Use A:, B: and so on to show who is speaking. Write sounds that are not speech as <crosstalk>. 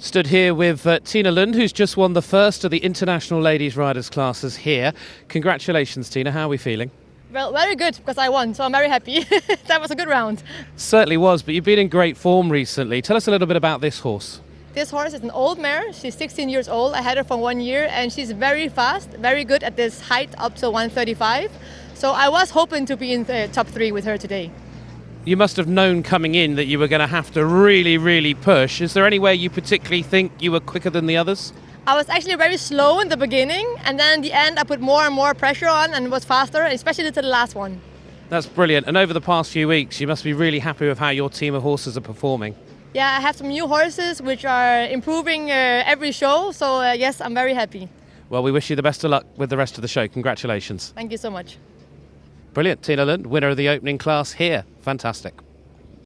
A: Stood here with uh, Tina Lund, who's just won the first of the International Ladies Riders classes here. Congratulations, Tina. How are we feeling?
B: Well, very good because I won, so I'm very happy. <laughs> that was a good round.
A: Certainly was, but you've been in great form recently. Tell us a little bit about this horse.
B: This horse is an old mare. She's 16 years old. I had her for one year, and she's very fast, very good at this height up to 135. So I was hoping to be in the top three with her today.
A: You must have known coming in that you were going to have to really, really push. Is there anywhere you particularly think you were quicker than the others?
B: I was actually very slow in the beginning, and then in the end, I put more and more pressure on and was faster, especially to the last one.
A: That's brilliant. And over the past few weeks, you must be really happy with how your team of horses are performing.
B: Yeah, I have some new horses which are improving uh, every show, so uh, yes, I'm very happy.
A: Well, we wish you the best of luck with the rest of the show. Congratulations.
B: Thank you so much.
A: Brilliant. Tina Lund, winner of the opening class here. Fantastic.